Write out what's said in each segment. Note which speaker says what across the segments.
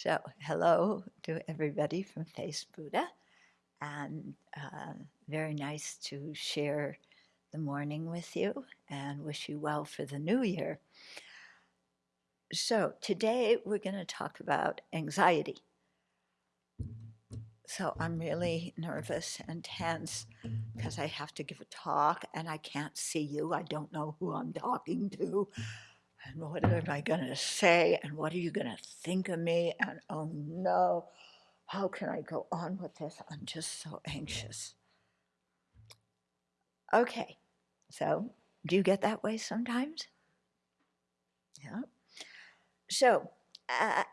Speaker 1: So, hello to everybody from Face Buddha, and uh, very nice to share the morning with you and wish you well for the new year. So, today we're going to talk about anxiety. So, I'm really nervous and tense because I have to give a talk and I can't see you. I don't know who I'm talking to and what am I going to say? And what are you going to think of me? And oh no, how can I go on with this? I'm just so anxious. Okay, so do you get that way sometimes? Yeah. So, uh,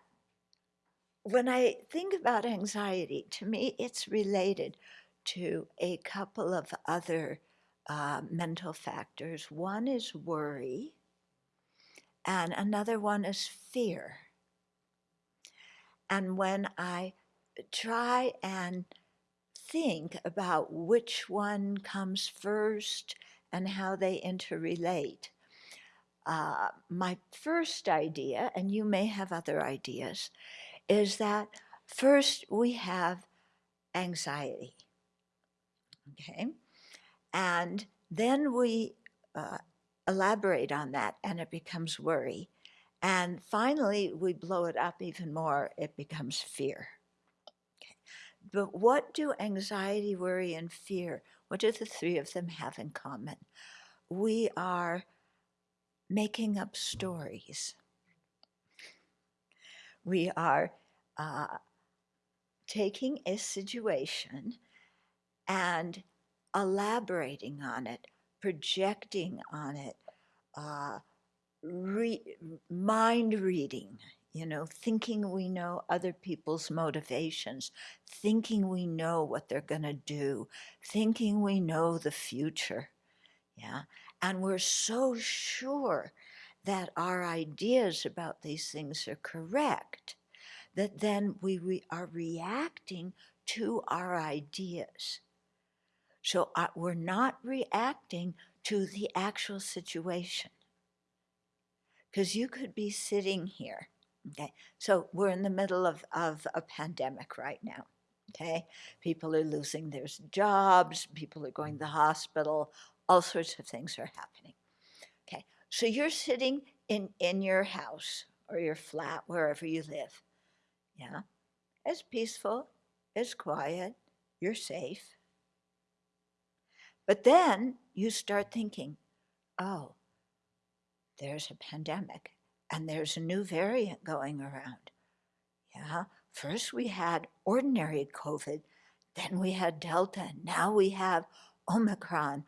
Speaker 1: when I think about anxiety, to me, it's related to a couple of other uh, mental factors. One is worry, and another one is fear. And when I try and think about which one comes first and how they interrelate, uh, my first idea, and you may have other ideas, is that first we have anxiety. Okay? And then we uh, elaborate on that and it becomes worry. And finally, we blow it up even more, it becomes fear. Okay. But what do anxiety, worry, and fear, what do the three of them have in common? We are making up stories. We are uh, taking a situation and elaborating on it, projecting on it, uh, re- mind reading, you know, thinking we know other people's motivations, thinking we know what they're going to do, thinking we know the future. Yeah. And we're so sure that our ideas about these things are correct that then we re- are reacting to our ideas. So uh, we're not reacting to the actual situation. Because you could be sitting here, okay? So we're in the middle of, of a pandemic right now, okay? People are losing their jobs, people are going to the hospital, all sorts of things are happening. Okay, so you're sitting in, in your house or your flat, wherever you live, yeah? It's peaceful, it's quiet, you're safe. But then you start thinking, oh, there's a pandemic and there's a new variant going around. Yeah, first we had ordinary COVID, then we had Delta, now we have Omicron.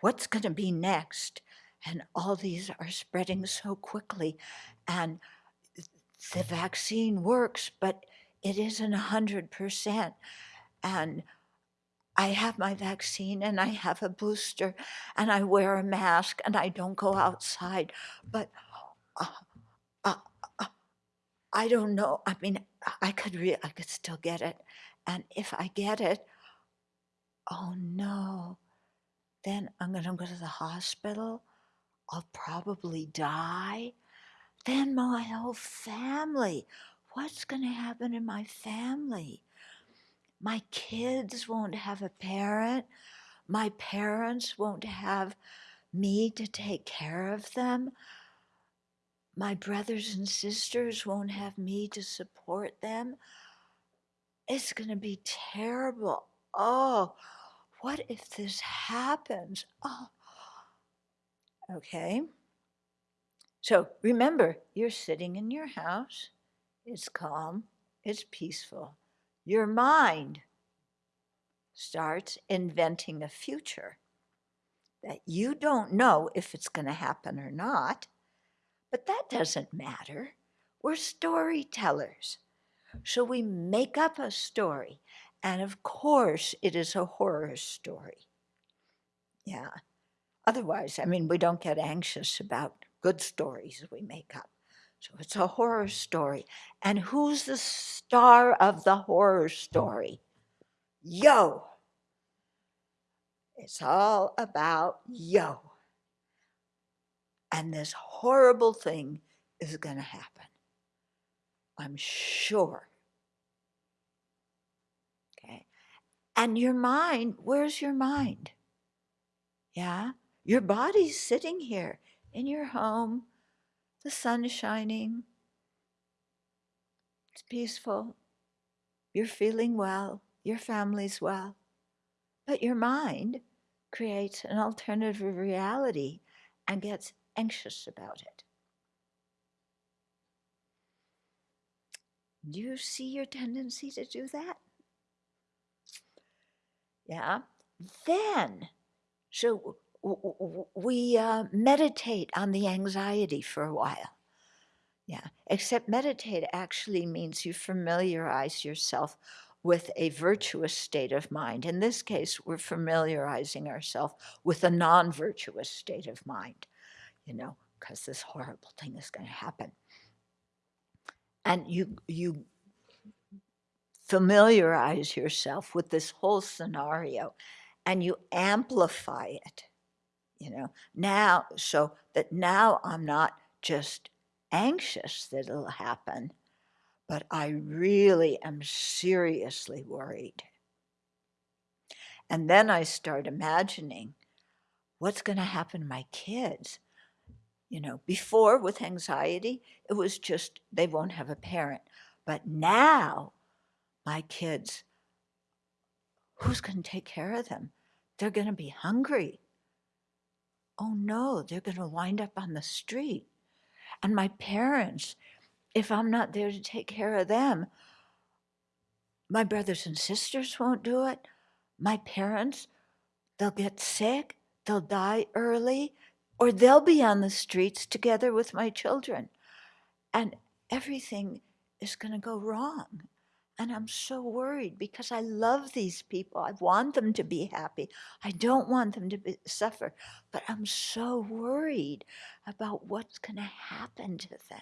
Speaker 1: What's going to be next? And all these are spreading so quickly. And the vaccine works, but it isn't 100%. And I have my vaccine and I have a booster and I wear a mask and I don't go outside. But uh, uh, uh, I don't know. I mean, I could I could still get it, and if I get it, oh no, then I'm gonna go to the hospital. I'll probably die. Then my whole family. What's gonna happen in my family? My kids won't have a parent. My parents won't have me to take care of them. My brothers and sisters won't have me to support them. It's going to be terrible. Oh, what if this happens? Oh, okay. So remember, you're sitting in your house. It's calm, it's peaceful your mind starts inventing a future that you don't know if it's going to happen or not, but that doesn't matter. We're storytellers. So we make up a story, and of course, it is a horror story. Yeah. Otherwise, I mean, we don't get anxious about good stories we make up. So it's a horror story. And who's the star of the horror story? Yo. It's all about yo. And this horrible thing is going to happen. I'm sure. Okay. And your mind, where's your mind? Yeah. Your body's sitting here in your home, the sun's shining, it's peaceful, you're feeling well, your family's well. But your mind creates an alternative reality and gets anxious about it. Do you see your tendency to do that? Yeah. Then, so we uh, meditate on the anxiety for a while. Yeah, except meditate actually means you familiarize yourself with a virtuous state of mind. In this case, we're familiarizing ourselves with a non virtuous state of mind, you know, because this horrible thing is going to happen. And you, you familiarize yourself with this whole scenario and you amplify it you know now so that now i'm not just anxious that it'll happen but i really am seriously worried. And then i start imagining what's going to happen to my kids. You know before with anxiety it was just they won't have a parent but now my kids who's going to take care of them? They're going to be hungry oh no, they're going to wind up on the street. And my parents, if I'm not there to take care of them, my brothers and sisters won't do it. My parents, they'll get sick, they'll die early, or they'll be on the streets together with my children. And everything is going to go wrong. And I'm so worried because I love these people. I want them to be happy. I don't want them to be, suffer. But I'm so worried about what's going to happen to them.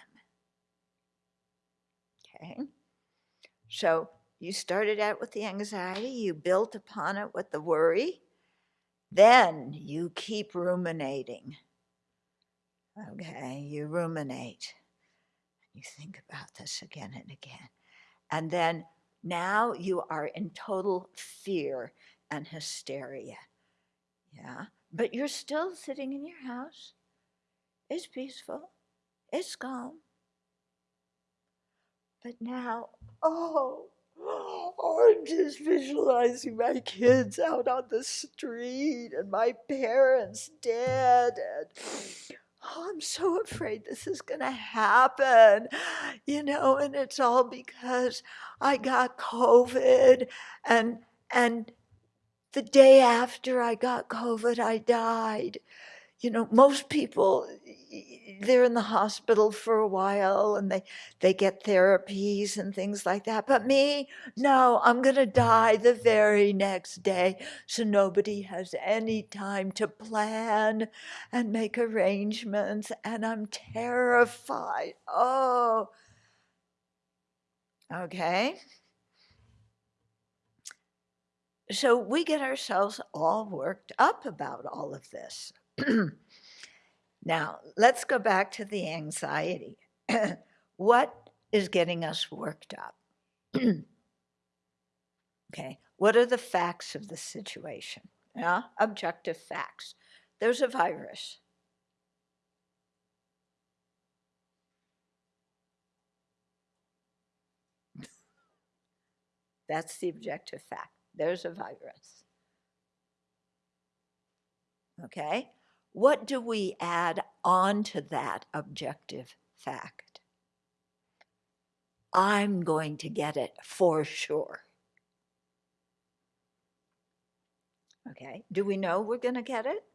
Speaker 1: Okay? So you started out with the anxiety, you built upon it with the worry. Then you keep ruminating. Okay, you ruminate. You think about this again and again. And then now you are in total fear and hysteria. Yeah. But you're still sitting in your house. It's peaceful. It's calm. But now, oh, I'm just visualizing my kids out on the street and my parents dead. And oh, I'm so afraid this is going to happen, you know, and it's all because I got COVID and, and the day after I got COVID, I died. You know, most people, they're in the hospital for a while and they, they get therapies and things like that. But me, no, I'm going to die the very next day. So nobody has any time to plan and make arrangements. And I'm terrified. Oh, okay. So we get ourselves all worked up about all of this. now, let's go back to the anxiety. what is getting us worked up? okay, what are the facts of the situation? Yeah, objective facts. There's a virus. That's the objective fact. There's a virus. Okay? What do we add on to that objective fact? I'm going to get it for sure. Okay, do we know we're going to get it?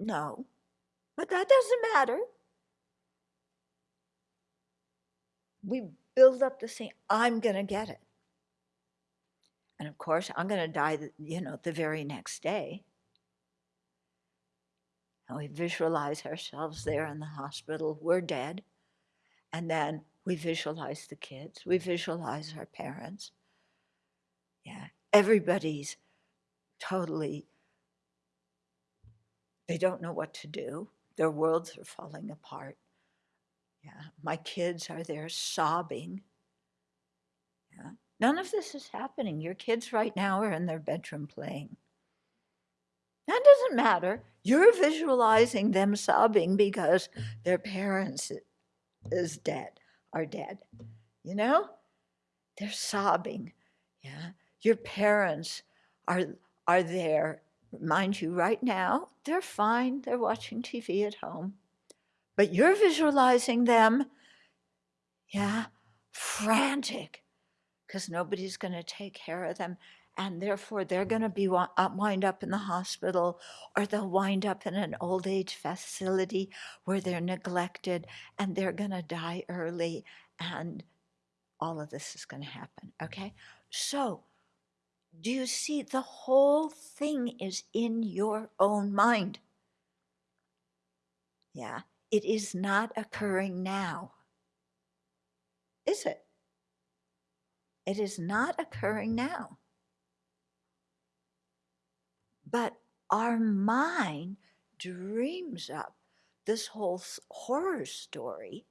Speaker 1: No, but that doesn't matter. We build up the same, I'm going to get it. And of course, I'm going to die, you know, the very next day. And we visualize ourselves there in the hospital. We're dead. And then we visualize the kids. We visualize our parents. Yeah. Everybody's totally, they don't know what to do. Their worlds are falling apart. Yeah, my kids are there sobbing. Yeah. None of this is happening. Your kids right now are in their bedroom playing. That doesn't matter. You're visualizing them sobbing because their parents is dead, are dead. You know? They're sobbing. Yeah. Your parents are are there. Mind you, right now, they're fine. They're watching TV at home. But you're visualizing them, yeah, frantic, because nobody's going to take care of them and therefore they're going to be uh, wind up in the hospital or they'll wind up in an old age facility where they're neglected and they're going to die early and all of this is going to happen okay? So do you see the whole thing is in your own mind? Yeah it is not occurring now. Is it? It is not occurring now but our mind dreams up this whole horror story.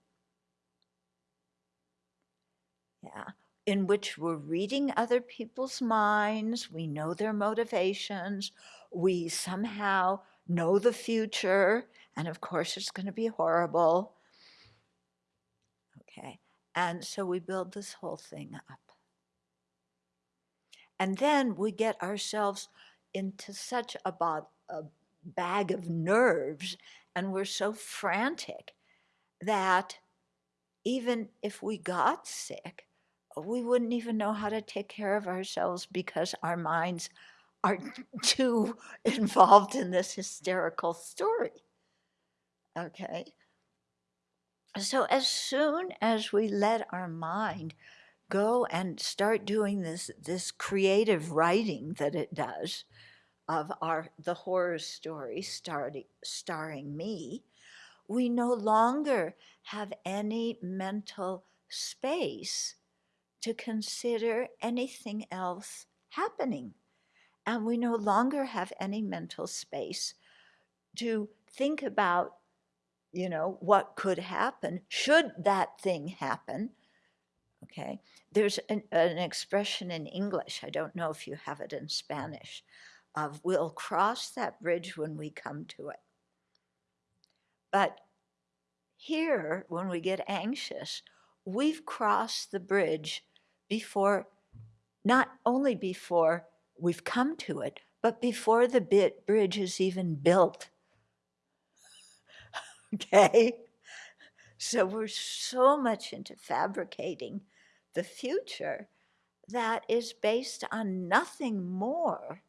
Speaker 1: Yeah, in which we're reading other people's minds, we know their motivations, we somehow know the future, and of course it's going to be horrible. Okay, and so we build this whole thing up. And then we get ourselves into such a, a bag of nerves and we're so frantic that even if we got sick, we wouldn't even know how to take care of ourselves because our minds are too involved in this hysterical story. Okay? So, as soon as we let our mind go and start doing this, this creative writing that it does, of our the horror story starting, starring me, we no longer have any mental space to consider anything else happening. And we no longer have any mental space to think about, you know, what could happen should that thing happen. Okay. There's an, an expression in English, I don't know if you have it in Spanish, of we'll cross that bridge when we come to it. But here, when we get anxious, we've crossed the bridge before, not only before we've come to it, but before the bit bridge is even built. okay? So we're so much into fabricating the future that is based on nothing more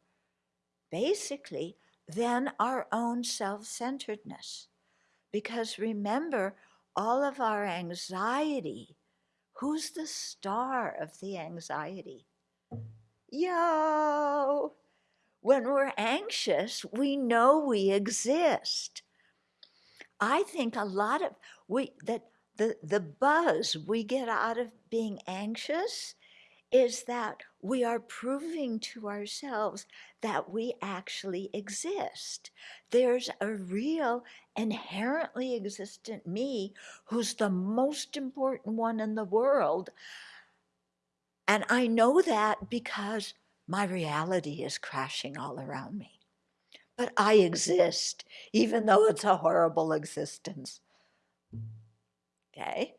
Speaker 1: basically than our own self centeredness. Because remember, all of our anxiety, who's the star of the anxiety? Yo! When we're anxious, we know we exist. I think a lot of we that the, the buzz we get out of being anxious is that we are proving to ourselves that we actually exist. There's a real, inherently existent me who's the most important one in the world. And I know that because my reality is crashing all around me. But I exist, even though it's a horrible existence. Okay?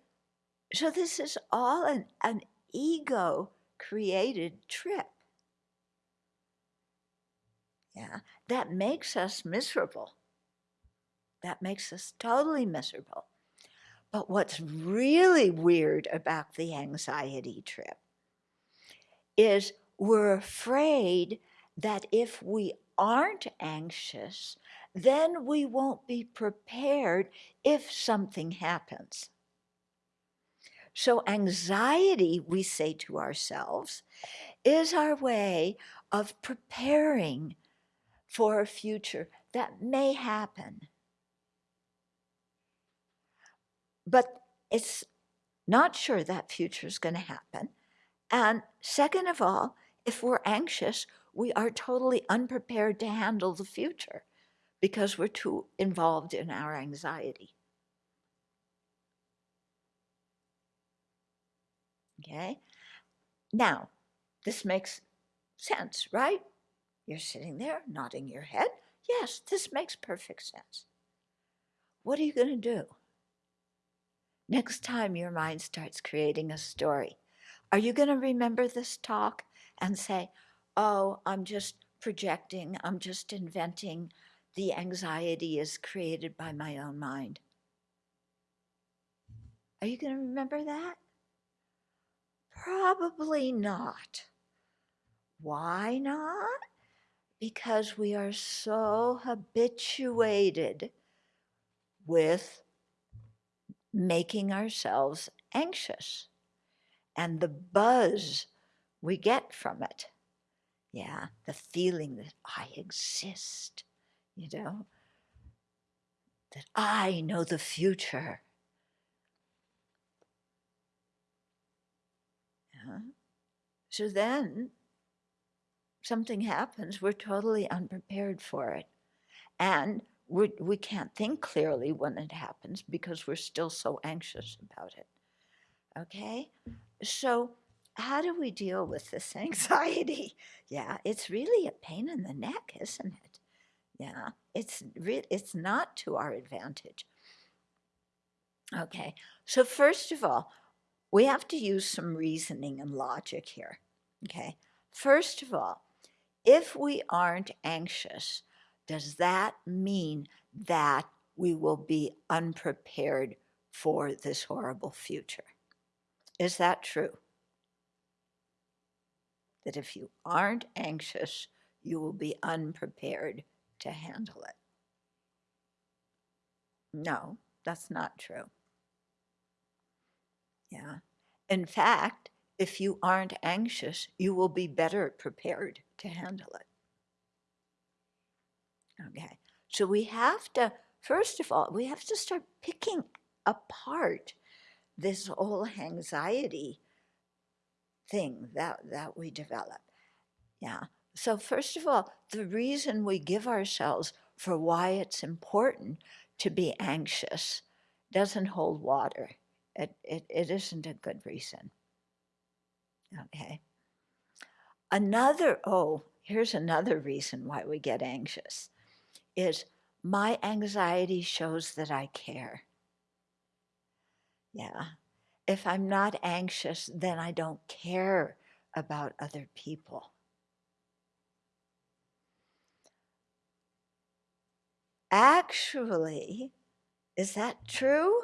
Speaker 1: So this is all an, an ego created trip. Yeah, that makes us miserable. That makes us totally miserable. But what's really weird about the anxiety trip is we're afraid that if we aren't anxious, then we won't be prepared if something happens. So, anxiety, we say to ourselves, is our way of preparing for a future that may happen. But it's not sure that future is going to happen. And second of all, if we're anxious, we are totally unprepared to handle the future because we're too involved in our anxiety. Okay? Now, this makes sense, right? You're sitting there nodding your head. Yes, this makes perfect sense. What are you going to do? Next time your mind starts creating a story, are you going to remember this talk and say, oh, I'm just projecting, I'm just inventing, the anxiety is created by my own mind? Are you going to remember that? Probably not. Why not? Because we are so habituated with making ourselves anxious and the buzz we get from it. Yeah, the feeling that I exist, you know, that I know the future. Yeah. So then something happens, we're totally unprepared for it. And we're, we can't think clearly when it happens because we're still so anxious about it. Okay? So, how do we deal with this anxiety? Yeah, it's really a pain in the neck, isn't it? Yeah, it's re- it's not to our advantage. Okay, so first of all, we have to use some reasoning and logic here. Okay, first of all, if we aren't anxious, does that mean that we will be unprepared for this horrible future? Is that true? That if you aren't anxious, you will be unprepared to handle it. No, that's not true. Yeah. In fact, if you aren't anxious, you will be better prepared to handle it. Okay. So we have to, first of all, we have to start picking apart this whole anxiety thing that, that we develop. Yeah. So first of all, the reason we give ourselves for why it's important to be anxious doesn't hold water. It, it, it isn't a good reason. Okay. Another, oh, here's another reason why we get anxious is my anxiety shows that I care. Yeah. If I'm not anxious, then I don't care about other people. Actually, is that true?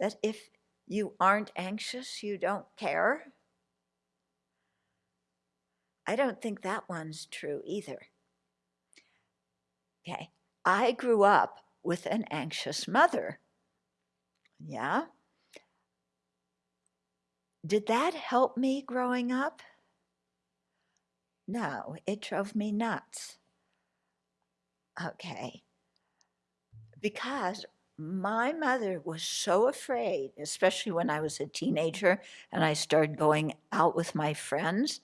Speaker 1: That if you aren't anxious, you don't care? I don't think that one's true either. Okay, I grew up with an anxious mother. Yeah. Did that help me growing up? No, it drove me nuts. Okay. Because my mother was so afraid, especially when I was a teenager and I started going out with my friends.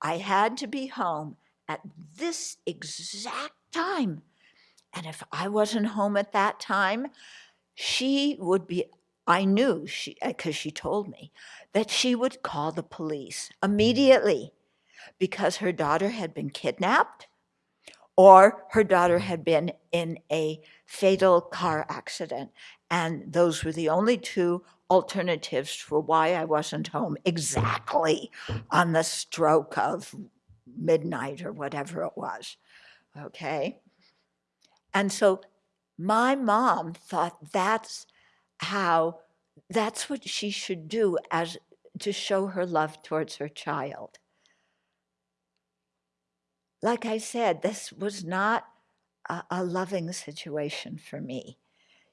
Speaker 1: I had to be home at this exact time. And if I wasn't home at that time, she would be, I knew she, because uh, she told me, that she would call the police immediately because her daughter had been kidnapped or her daughter had been in a fatal car accident. And those were the only two alternatives for why I wasn't home exactly on the stroke of midnight or whatever it was. Okay. And so my mom thought that's how, that's what she should do as to show her love towards her child. Like I said, this was not a, a loving situation for me.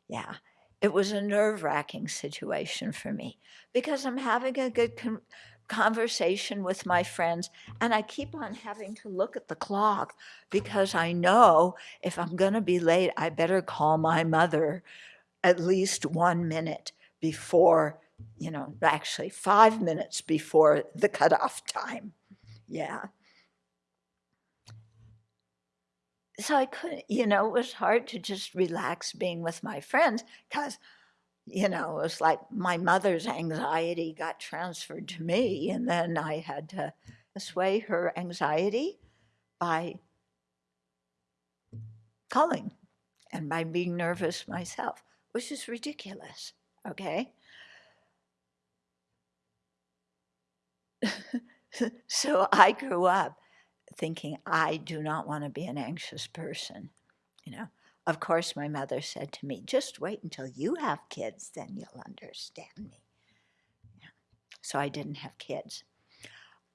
Speaker 1: Yeah, it was a nerve wracking situation for me because I'm having a good con conversation with my friends and I keep on having to look at the clock because I know if I'm going to be late, I better call my mother at least one minute before, you know, actually five minutes before the cutoff time. Yeah. So I couldn't, you know, it was hard to just relax being with my friends because you know, it was like my mother's anxiety got transferred to me, and then I had to assuage her anxiety by calling and by being nervous myself, which is ridiculous, okay? so I grew up thinking I do not want to be an anxious person, you know. Of course, my mother said to me, just wait until you have kids, then you'll understand me. Yeah. So I didn't have kids.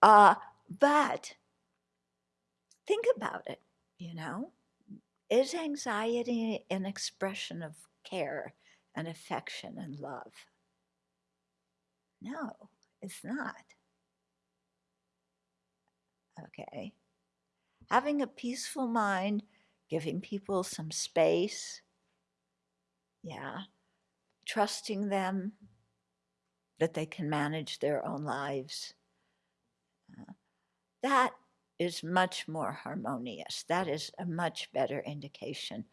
Speaker 1: Uh, but think about it, you know. Is anxiety an expression of care and affection and love? No, it's not. Okay. Having a peaceful mind giving people some space. Yeah. Trusting them that they can manage their own lives. Uh, that is much more harmonious. That is a much better indication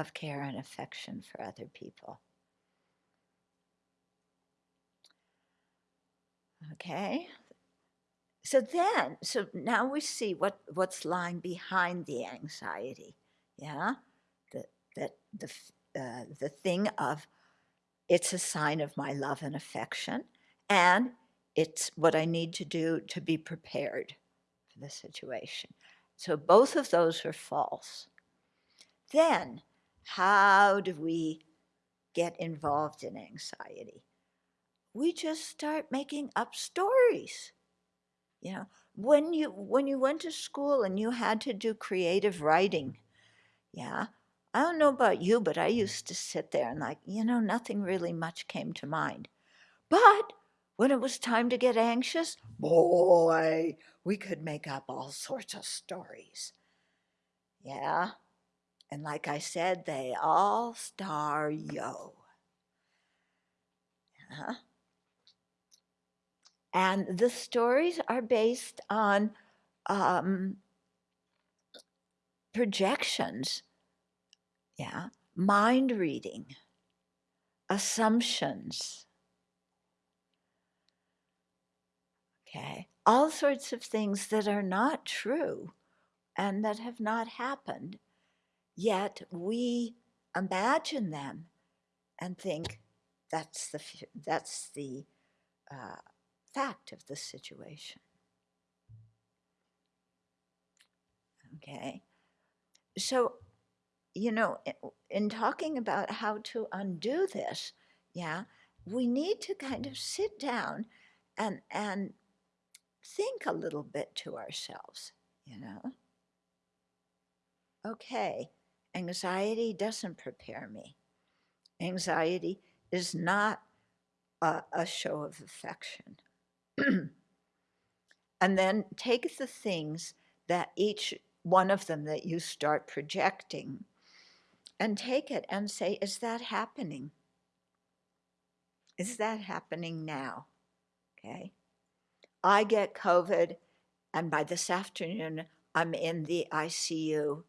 Speaker 1: of care and affection for other people. Okay, so then, so now we see what, what's lying behind the anxiety yeah, the, that the, uh, the thing of it's a sign of my love and affection, and it's what I need to do to be prepared for the situation. So both of those are false. Then, how do we get involved in anxiety? We just start making up stories. You know, when you when you went to school and you had to do creative writing, yeah. I don't know about you, but I used to sit there and like, you know, nothing really much came to mind. But when it was time to get anxious, boy, we could make up all sorts of stories. Yeah. And like I said, they all star yo. Yeah. And the stories are based on um, projections, yeah, mind reading, assumptions, okay, all sorts of things that are not true and that have not happened, yet we imagine them and think that's the, that's the uh, fact of the situation. Okay so, you know, in talking about how to undo this, yeah, we need to kind of sit down and and think a little bit to ourselves, you know. Okay, anxiety doesn't prepare me. Anxiety is not a, a show of affection. and then take the things that each one of them that you start projecting and take it and say, is that happening? Is that happening now? Okay. I get COVID, and by this afternoon, I'm in the ICU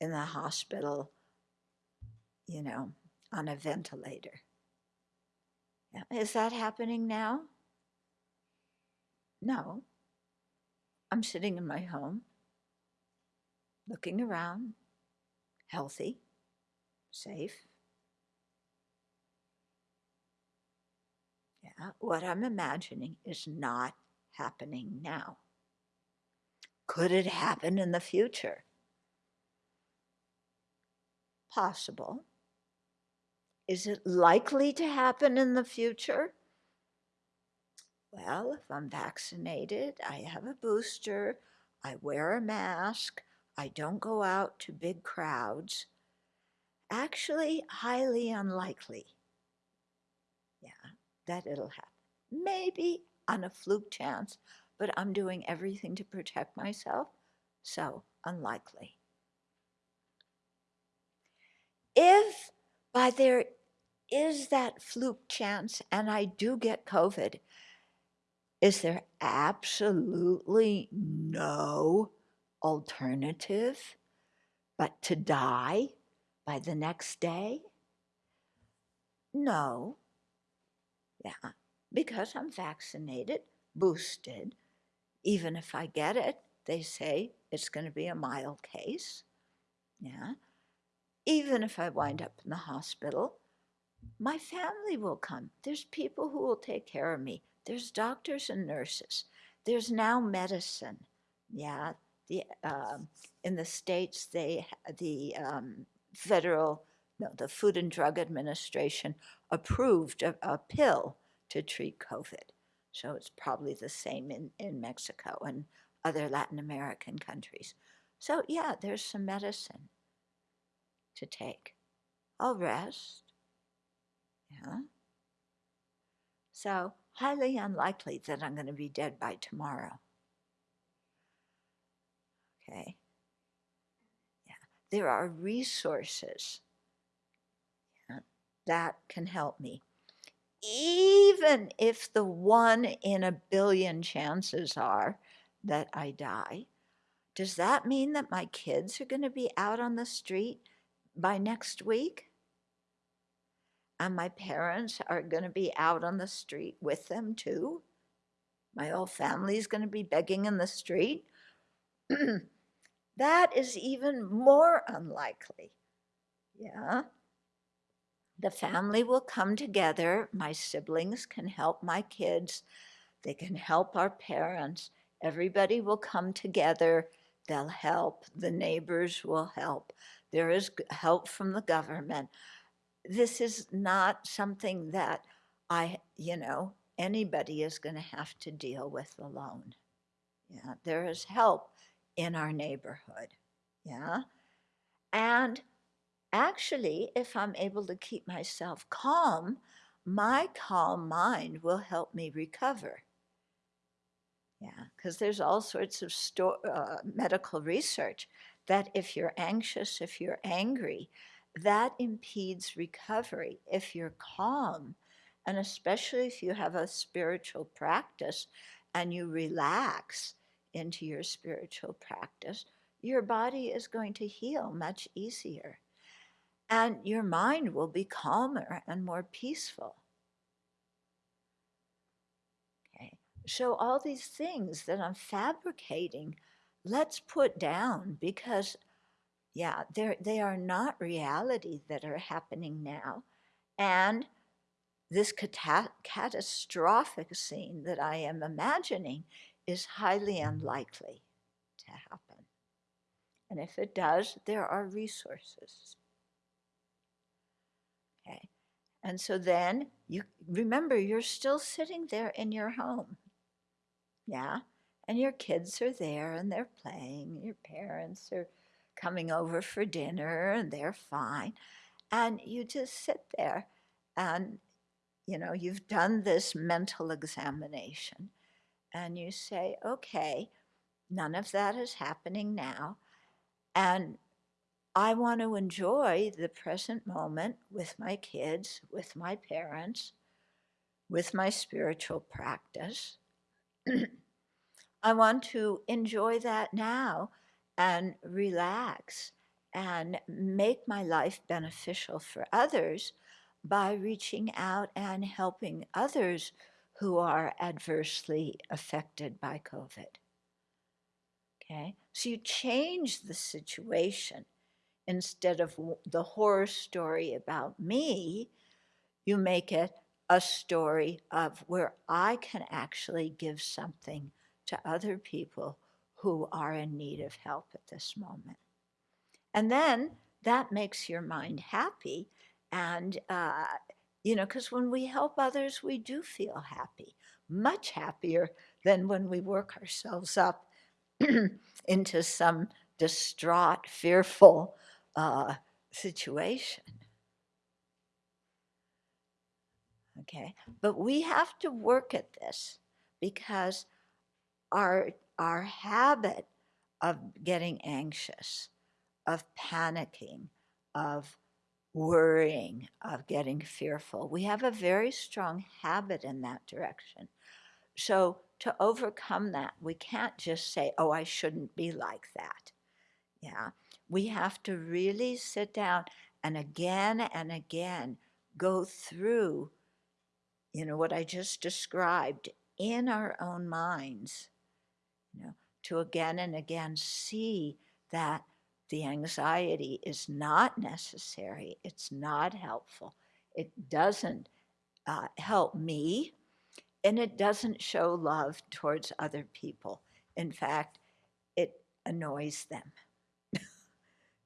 Speaker 1: in the hospital, you know, on a ventilator. Is that happening now? No. I'm sitting in my home looking around, healthy, safe. Yeah, what I'm imagining is not happening now. Could it happen in the future? Possible. Is it likely to happen in the future? Well, if I'm vaccinated, I have a booster, I wear a mask, I don't go out to big crowds. Actually, highly unlikely. Yeah, that it'll happen. Maybe on a fluke chance, but I'm doing everything to protect myself, so unlikely. If by there is that fluke chance and I do get COVID, is there absolutely no alternative but to die by the next day? No. Yeah, because I'm vaccinated, boosted. Even if I get it, they say it's going to be a mild case. Yeah. Even if I wind up in the hospital, my family will come. There's people who will take care of me. There's doctors and nurses. There's now medicine. Yeah, the um, in the states they the um, federal no the Food and Drug Administration approved a, a pill to treat COVID. So it's probably the same in, in Mexico and other Latin American countries. So yeah, there's some medicine to take. I'll rest. Yeah. So highly unlikely that I'm going to be dead by tomorrow. Okay. Yeah. There are resources yeah, that can help me. Even if the one in a billion chances are that I die, does that mean that my kids are going to be out on the street by next week? And my parents are going to be out on the street with them too? My whole family is going to be begging in the street? that is even more unlikely. Yeah. The family will come together. My siblings can help my kids. They can help our parents. Everybody will come together. They'll help. The neighbors will help. There is help from the government. This is not something that I, you know, anybody is going to have to deal with alone. Yeah, there is help in our neighborhood. Yeah. And actually, if I'm able to keep myself calm, my calm mind will help me recover. Yeah, because there's all sorts of uh, medical research that if you're anxious, if you're angry, that impedes recovery. If you're calm, and especially if you have a spiritual practice and you relax into your spiritual practice, your body is going to heal much easier. And your mind will be calmer and more peaceful. Okay, so all these things that I'm fabricating, let's put down because yeah, they are not reality that are happening now. And this cata catastrophic scene that I am imagining is highly unlikely to happen. And if it does, there are resources. Okay. And so then you remember you're still sitting there in your home. Yeah. And your kids are there and they're playing. Your parents are coming over for dinner and they're fine. And you just sit there and, you know, you've done this mental examination and you say, okay, none of that is happening now. And I want to enjoy the present moment with my kids, with my parents, with my spiritual practice. I want to enjoy that now and relax and make my life beneficial for others by reaching out and helping others who are adversely affected by COVID. Okay, so you change the situation. Instead of the horror story about me, you make it a story of where I can actually give something to other people who are in need of help at this moment. And then that makes your mind happy. And, uh, you know, because when we help others, we do feel happy, much happier than when we work ourselves up into some distraught, fearful uh, situation. Okay, but we have to work at this because our our habit of getting anxious, of panicking, of worrying, of getting fearful. We have a very strong habit in that direction. So to overcome that, we can't just say, oh, I shouldn't be like that. Yeah, we have to really sit down and again and again go through, you know, what I just described in our own minds, you know, to again and again see that the anxiety is not necessary, it's not helpful, it doesn't uh, help me, and it doesn't show love towards other people. In fact, it annoys them.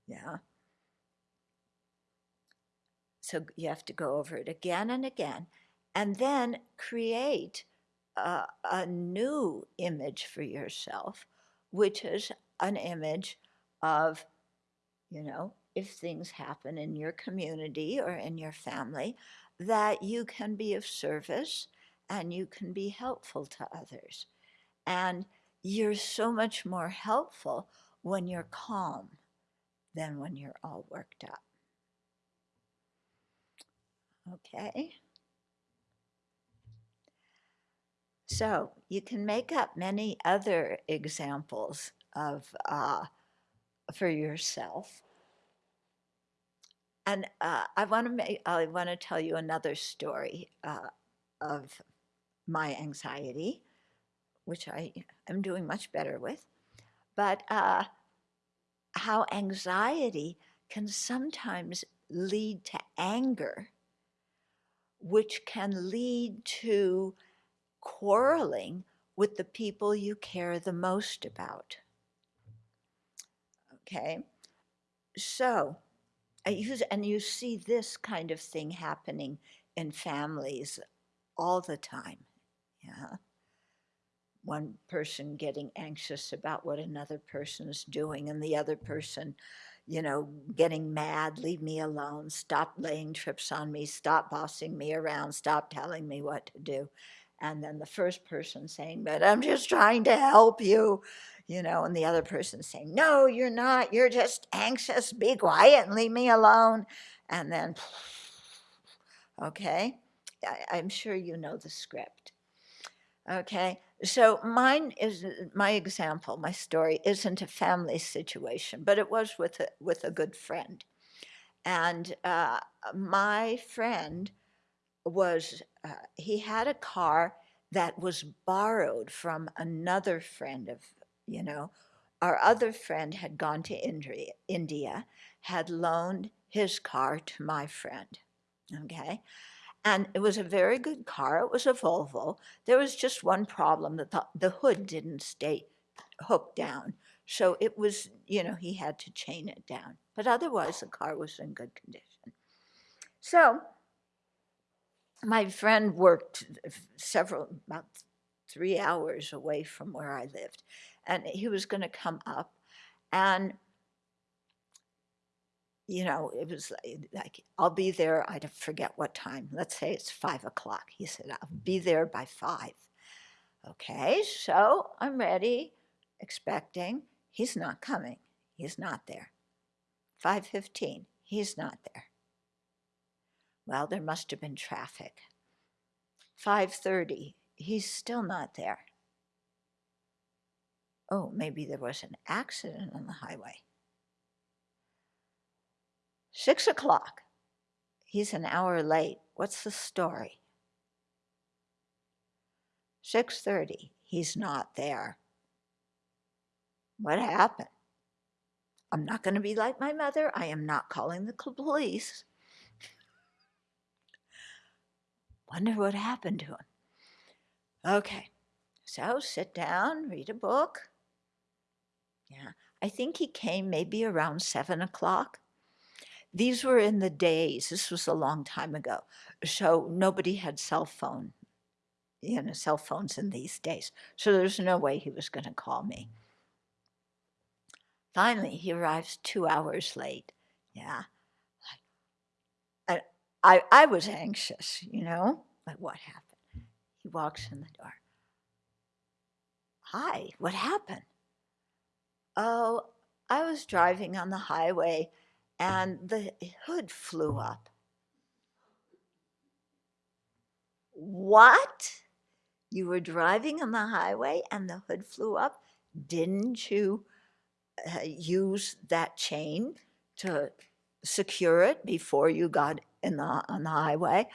Speaker 1: yeah. So you have to go over it again and again, and then create a, a new image for yourself, which is an image of, you know, if things happen in your community or in your family, that you can be of service and you can be helpful to others. And you're so much more helpful when you're calm than when you're all worked up. Okay? So you can make up many other examples of uh, for yourself. And uh, I want to make I want to tell you another story uh, of my anxiety, which I am doing much better with, but uh, how anxiety can sometimes lead to anger, which can lead to quarreling with the people you care the most about. Okay, so use, and you see this kind of thing happening in families all the time. Yeah. One person getting anxious about what another person is doing, and the other person, you know, getting mad, leave me alone, stop laying trips on me, stop bossing me around, stop telling me what to do. And then the first person saying, But I'm just trying to help you, you know, and the other person saying, No, you're not, you're just anxious, be quiet and leave me alone. And then, okay, I, I'm sure you know the script. Okay, so mine is my example, my story isn't a family situation, but it was with a, with a good friend. And uh, my friend was, uh, he had a car that was borrowed from another friend of, you know, our other friend had gone to India, India had loaned his car to my friend. Okay. And it was a very good car. It was a Volvo. There was just one problem that the, the hood didn't stay hooked down. So it was, you know, he had to chain it down. But otherwise, the car was in good condition. So my friend worked several, about three hours away from where I lived. And he was going to come up. And you know, it was like, I'll be there, I forget what time. Let's say it's five o'clock. He said, I'll be there by five. Okay, so I'm ready, expecting. He's not coming. He's not there. 5.15, he's not there. Well, there must have been traffic. 5.30, he's still not there. Oh, maybe there was an accident on the highway. Six o'clock. He's an hour late. What's the story? 6.30. He's not there. What happened? I'm not going to be like my mother. I am not calling the police. Wonder what happened to him. Okay, so sit down, read a book. Yeah, I think he came maybe around seven o'clock. These were in the days, this was a long time ago, so nobody had cell phone, you know, cell phones in these days. So there's no way he was going to call me. Finally, he arrives two hours late. Yeah. I, I, was anxious, you know, like what happened? He walks in the door. Hi, what happened? Oh, I was driving on the highway and the hood flew up. What? You were driving on the highway and the hood flew up? Didn't you uh, use that chain to secure it before you got in the, on the highway.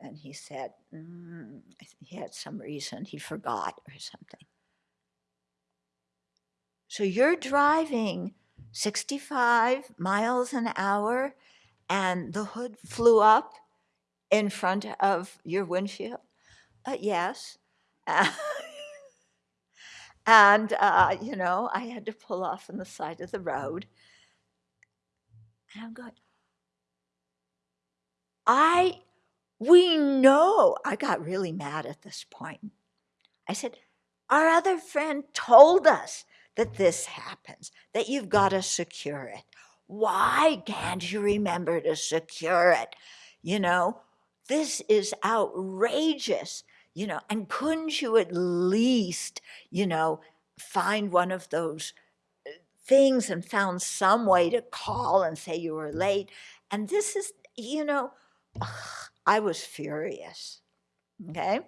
Speaker 1: And he said, mm, he had some reason, he forgot or something. So you're driving 65 miles an hour and the hood flew up in front of your windshield? Uh, yes. and, uh, you know, I had to pull off on the side of the road. And I'm going, I, we know, I got really mad at this point. I said, our other friend told us that this happens, that you've got to secure it. Why can't you remember to secure it? You know, this is outrageous, you know, and couldn't you at least, you know, find one of those uh, things and found some way to call and say you were late. And this is, you know, I was furious. Mm. Okay.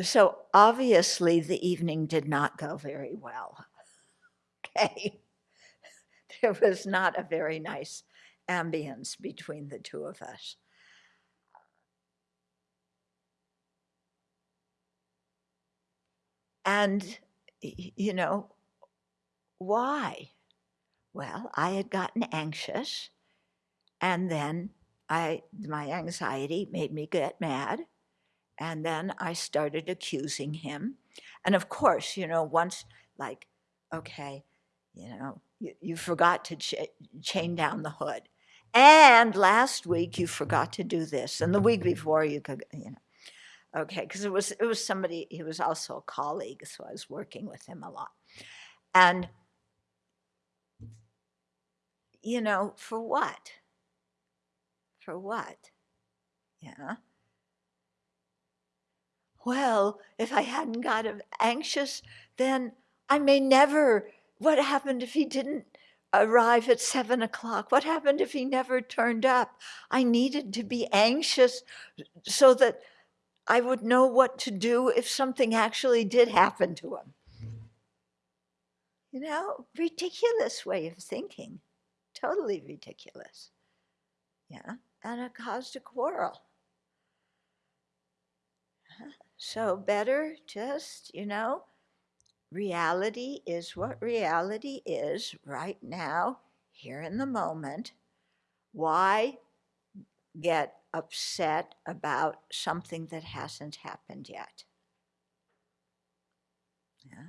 Speaker 1: So obviously the evening did not go very well. Okay. There was not a very nice ambience between the two of us. And, you know, why? Well, I had gotten anxious and then I, my anxiety made me get mad. And then I started accusing him. And of course, you know, once like, okay, you know, you, you forgot to ch chain down the hood. And last week you forgot to do this. And the week before you could, you know, okay, because it was, it was somebody, he was also a colleague, so I was working with him a lot. And, you know, for what? For what? Yeah. Well, if I hadn't got anxious, then I may never, what happened if he didn't arrive at seven o'clock? What happened if he never turned up? I needed to be anxious so that I would know what to do if something actually did happen to him. You know, ridiculous way of thinking, totally ridiculous. Yeah, and it caused a quarrel. So better just, you know, reality is what reality is right now, here in the moment. Why get upset about something that hasn't happened yet? Yeah.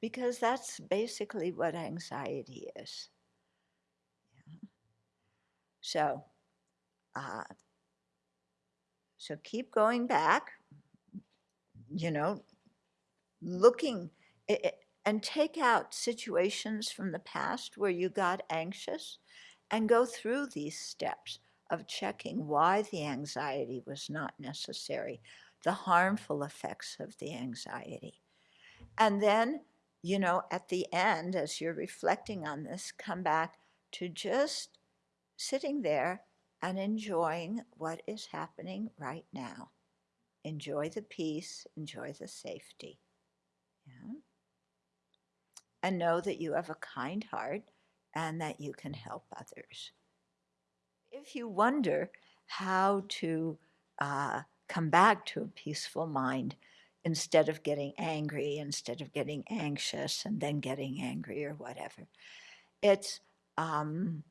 Speaker 1: Because that's basically what anxiety is. Yeah. So, uh, so keep going back, you know, looking and take out situations from the past where you got anxious and go through these steps of checking why the anxiety was not necessary, the harmful effects of the anxiety. And then, you know, at the end, as you're reflecting on this, come back to just sitting there and enjoying what is happening right now. Enjoy the peace, enjoy the safety. Yeah. And know that you have a kind heart and that you can help others. If you wonder how to uh, come back to a peaceful mind instead of getting angry, instead of getting anxious and then getting angry or whatever, it's um,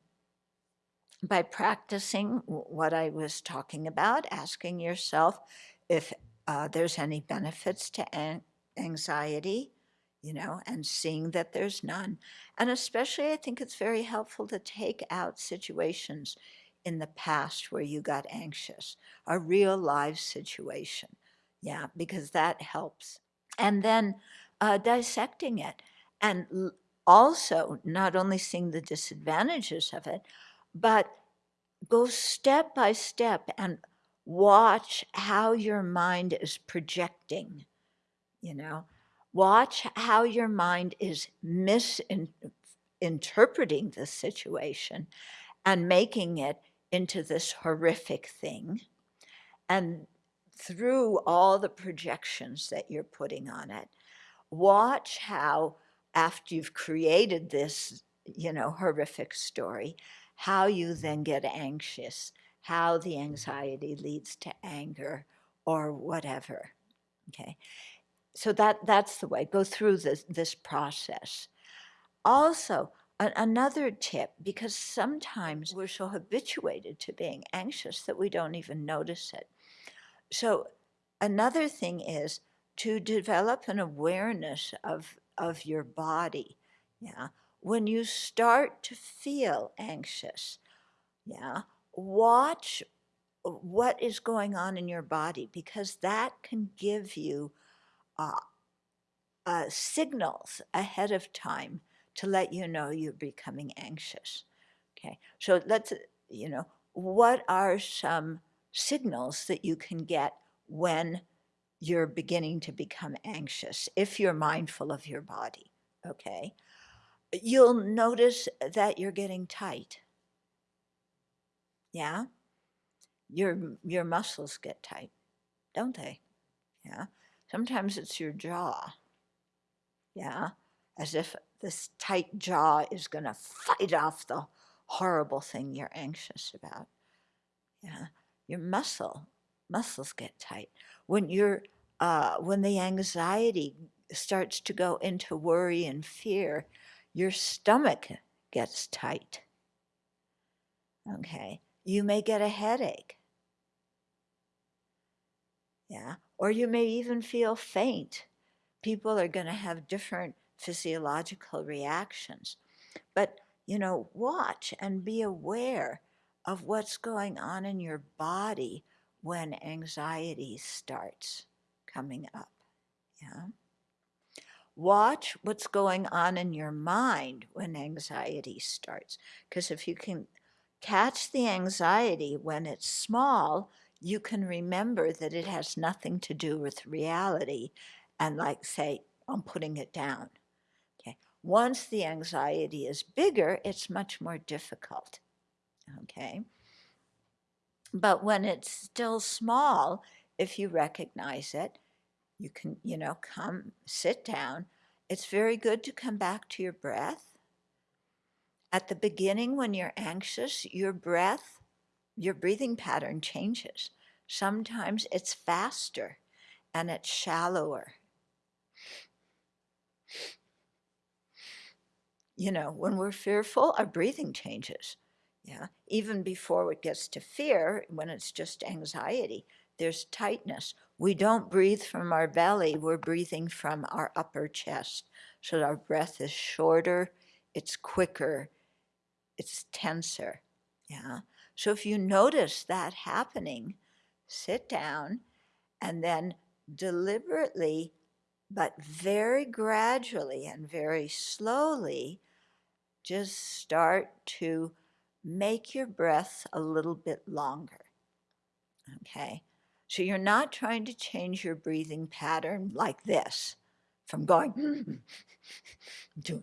Speaker 1: by practicing what I was talking about, asking yourself, if uh, there's any benefits to an anxiety, you know, and seeing that there's none. And especially I think it's very helpful to take out situations in the past where you got anxious, a real live situation. Yeah, because that helps. And then uh, dissecting it and also not only seeing the disadvantages of it, but go step by step and watch how your mind is projecting, you know, watch how your mind is misinterpreting the situation and making it into this horrific thing. And through all the projections that you're putting on it, watch how after you've created this, you know, horrific story, how you then get anxious, how the anxiety leads to anger or whatever. Okay. So that that's the way. Go through this this process. Also, another tip because sometimes we're so habituated to being anxious that we don't even notice it. So, another thing is to develop an awareness of of your body. Yeah. When you start to feel anxious, yeah, watch what is going on in your body because that can give you uh, uh, signals ahead of time to let you know you're becoming anxious. Okay, so let's, you know, what are some signals that you can get when you're beginning to become anxious if you're mindful of your body? Okay, you'll notice that you're getting tight. Yeah, your your muscles get tight, don't they? Yeah, sometimes it's your jaw. Yeah, as if this tight jaw is going to fight off the horrible thing you're anxious about. Yeah, your muscle muscles get tight when you're uh, when the anxiety starts to go into worry and fear. Your stomach gets tight. Okay, you may get a headache. Yeah, or you may even feel faint. People are going to have different physiological reactions. But, you know, watch and be aware of what's going on in your body when anxiety starts coming up. Yeah. Watch what's going on in your mind when anxiety starts. Because if you can catch the anxiety when it's small, you can remember that it has nothing to do with reality and, like, say, I'm putting it down. Okay. Once the anxiety is bigger, it's much more difficult. Okay. But when it's still small, if you recognize it, you can, you know, come sit down. It's very good to come back to your breath. At the beginning, when you're anxious, your breath, your breathing pattern changes. Sometimes it's faster and it's shallower. you know, when we're fearful, our breathing changes. Yeah. Even before it gets to fear, when it's just anxiety, there's tightness. We don't breathe from our belly, we're breathing from our upper chest. So our breath is shorter, it's quicker, it's tenser. Yeah. So if you notice that happening, sit down and then deliberately, but very gradually and very slowly, just start to make your breath a little bit longer. Okay, so you're not trying to change your breathing pattern like this from going to,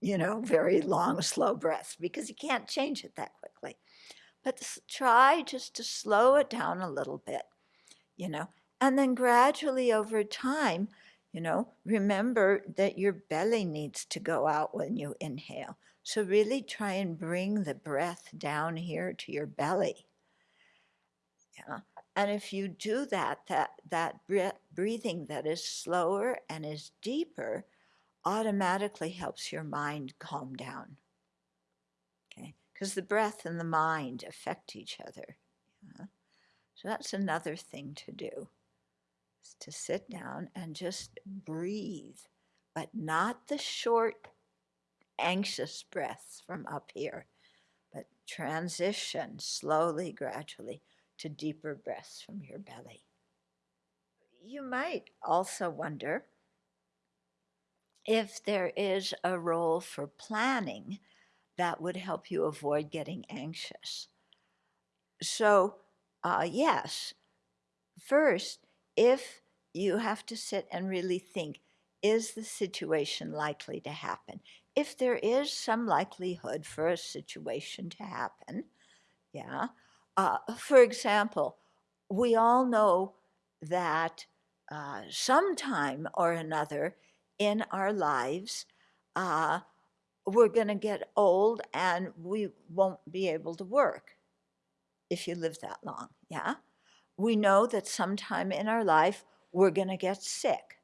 Speaker 1: you know, very long, slow breaths because you can't change it that quickly. But try just to slow it down a little bit, you know, and then gradually over time, you know, remember that your belly needs to go out when you inhale. So really try and bring the breath down here to your belly. Yeah. And if you do that, that, that breathing that is slower and is deeper automatically helps your mind calm down. Okay. Because the breath and the mind affect each other. Yeah? So that's another thing to do is to sit down and just breathe, but not the short, anxious breaths from up here, but transition slowly, gradually to deeper breaths from your belly. You might also wonder if there is a role for planning that would help you avoid getting anxious. So, uh, yes, first, if you have to sit and really think is the situation likely to happen? If there is some likelihood for a situation to happen, yeah. Uh, for example, we all know that uh, sometime or another in our lives, uh, we're going to get old and we won't be able to work if you live that long. Yeah. We know that sometime in our life we're going to get sick.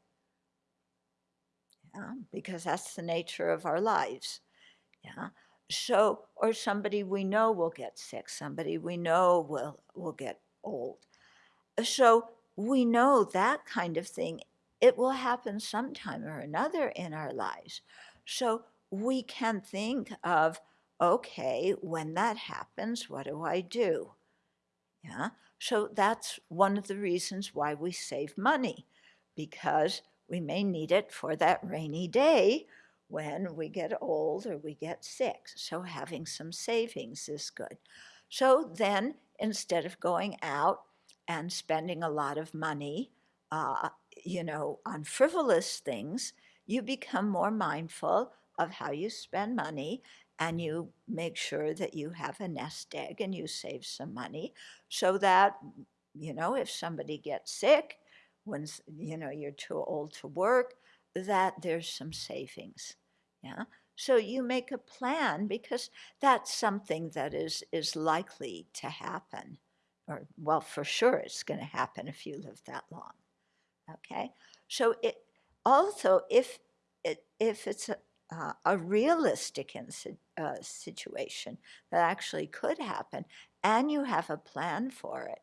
Speaker 1: Yeah, because that's the nature of our lives. Yeah. So, or somebody we know will get sick, somebody we know will, will get old. Uh, so we know that kind of thing, it will happen sometime or another in our lives. So we can think of, okay, when that happens, what do I do? Yeah, so that's one of the reasons why we save money, because we may need it for that rainy day when we get old or we get sick. So having some savings is good. So then instead of going out and spending a lot of money, uh, you know, on frivolous things, you become more mindful of how you spend money and you make sure that you have a nest egg and you save some money so that, you know, if somebody gets sick, when, you know, you're too old to work, that there's some savings. Yeah. So you make a plan because that's something that is, is likely to happen. Or, well, for sure it's going to happen if you live that long. Okay. So it also, if, it, if it's a, uh, a realistic uh, situation that actually could happen and you have a plan for it,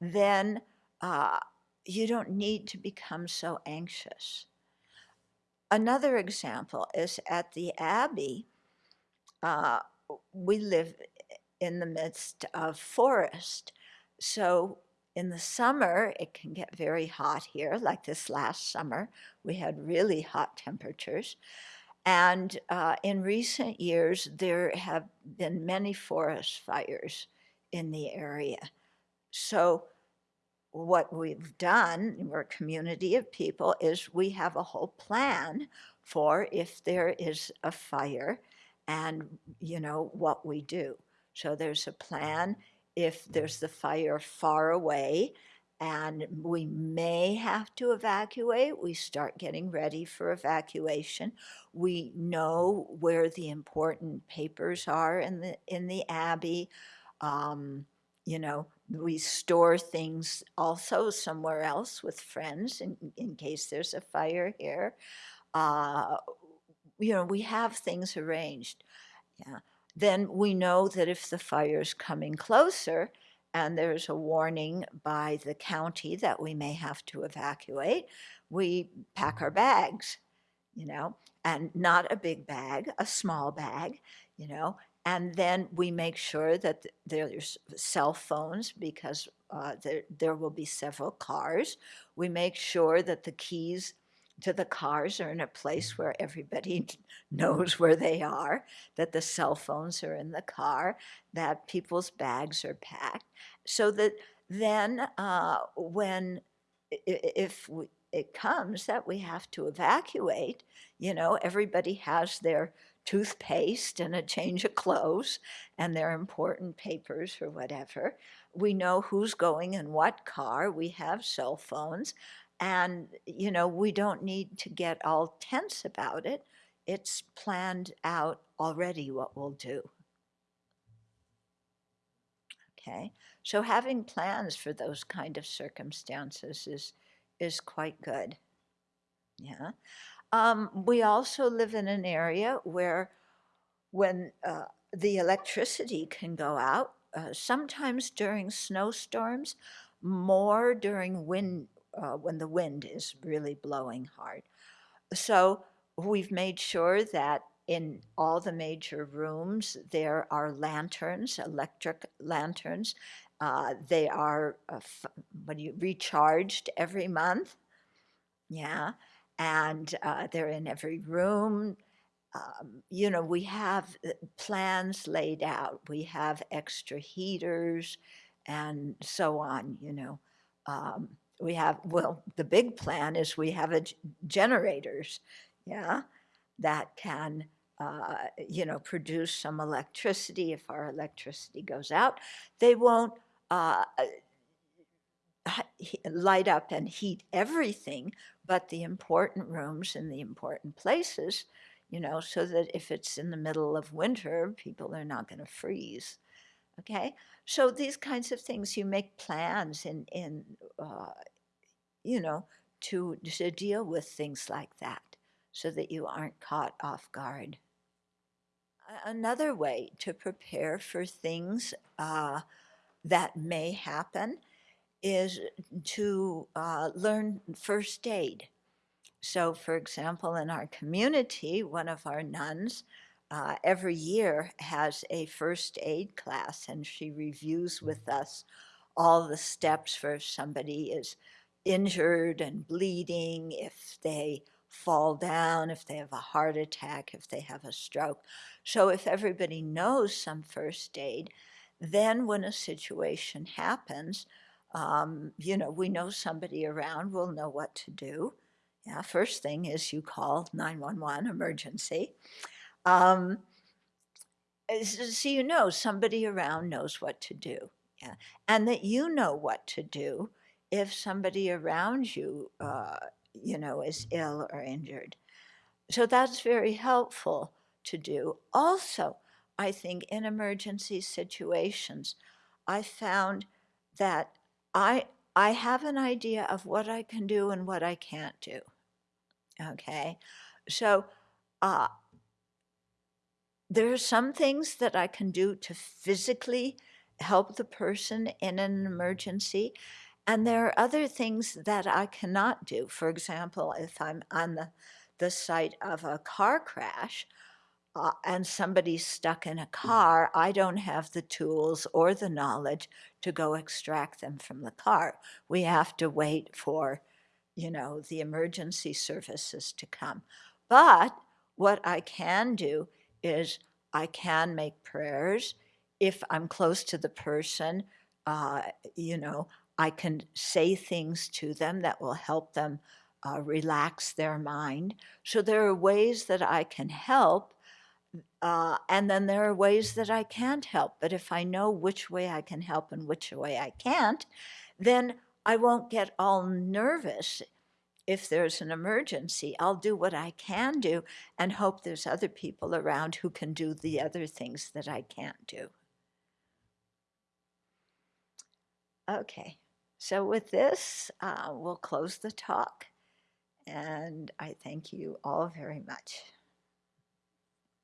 Speaker 1: then uh, you don't need to become so anxious. Another example is at the Abbey, uh, we live in the midst of forest. So in the summer, it can get very hot here, like this last summer. We had really hot temperatures. And uh, in recent years, there have been many forest fires in the area. So what we've done, we're a community of people, is we have a whole plan for if there is a fire and, you know, what we do. So there's a plan if there's the fire far away and we may have to evacuate, we start getting ready for evacuation. We know where the important papers are in the, in the Abbey. Um, you know, we store things also somewhere else with friends in, in case there's a fire here. Uh, you know, we have things arranged. Yeah. Then we know that if the fire is coming closer and there's a warning by the county that we may have to evacuate, we pack our bags, you know, and not a big bag, a small bag, you know, and then we make sure that there's cell phones because uh, there, there will be several cars. We make sure that the keys to the cars are in a place where everybody knows where they are, that the cell phones are in the car, that people's bags are packed, so that then uh, when, if we, it comes that we have to evacuate, you know, everybody has their toothpaste and a change of clothes and their important papers or whatever. We know who's going in what car. We have cell phones. And, you know, we don't need to get all tense about it. It's planned out already what we'll do. Okay, so having plans for those kind of circumstances is, is quite good. Yeah. Um, we also live in an area where when uh, the electricity can go out, uh, sometimes during snowstorms, more during wind, uh, when the wind is really blowing hard. So we've made sure that in all the major rooms, there are lanterns, electric lanterns. Uh, they are uh, when you recharged every month. Yeah and uh, they're in every room. Um, you know, we have uh, plans laid out. We have extra heaters and so on, you know. Um, we have, well, the big plan is we have a generators, yeah, that can, uh, you know, produce some electricity if our electricity goes out. They won't uh, light up and heat everything, but the important rooms and the important places, you know, so that if it's in the middle of winter, people are not going to freeze. Okay, so these kinds of things, you make plans in, in uh, you know, to, to deal with things like that so that you aren't caught off guard. Another way to prepare for things uh, that may happen is to uh, learn first aid. So, for example, in our community, one of our nuns uh, every year has a first aid class and she reviews with us all the steps for if somebody is injured and bleeding, if they fall down, if they have a heart attack, if they have a stroke. So if everybody knows some first aid, then when a situation happens, um, you know, we know somebody around, we'll know what to do. Yeah, first thing is you call 911 emergency. Um, so you know somebody around knows what to do. Yeah, and that you know what to do if somebody around you, uh, you know, is ill or injured. So that's very helpful to do. Also, I think in emergency situations, I found that I, I have an idea of what I can do and what I can't do. Okay, so uh, there are some things that I can do to physically help the person in an emergency, and there are other things that I cannot do. For example, if I'm on the, the site of a car crash uh, and somebody's stuck in a car, I don't have the tools or the knowledge to go extract them from the car. We have to wait for, you know, the emergency services to come. But what I can do is I can make prayers. If I'm close to the person, uh, you know, I can say things to them that will help them uh, relax their mind. So there are ways that I can help, uh, and then there are ways that I can't help. But if I know which way I can help and which way I can't, then I won't get all nervous if there's an emergency. I'll do what I can do and hope there's other people around who can do the other things that I can't do. Okay. So with this, uh, we'll close the talk. And I thank you all very much.